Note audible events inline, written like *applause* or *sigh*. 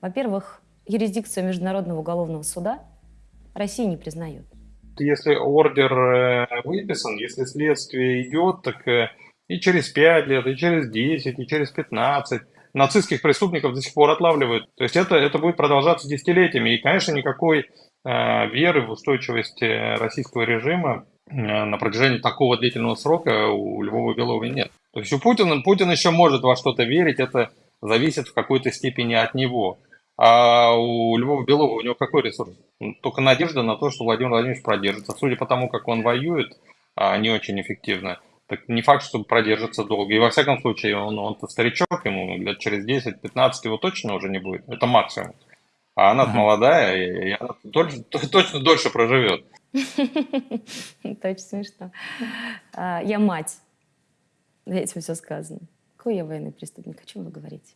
Во-первых, юрисдикцию Международного уголовного суда Россия не признает. Если ордер э, выписан, если следствие идет, так э, и через 5 лет, и через 10, и через 15 нацистских преступников до сих пор отлавливают. То есть это, это будет продолжаться десятилетиями. И, конечно, никакой э, веры в устойчивость э, российского режима э, на протяжении такого длительного срока у Львова Белова нет. То есть у Путина, Путин еще может во что-то верить, это зависит в какой-то степени от него. А у Львова Белова у него какой ресурс? Только надежда на то, что Владимир Владимирович продержится. Судя по тому, как он воюет, а, не очень эффективно, так не факт, что продержится долго. И во всяком случае, он, он-то старичок, ему лет через 10-15 его точно уже не будет. Это максимум. А она ага. молодая, и, и она дольше, *laughs* точно дольше проживет. *laughs* Точно смешно. А, я мать. Этим все сказано. Какой я военный преступник? О чем вы говорите?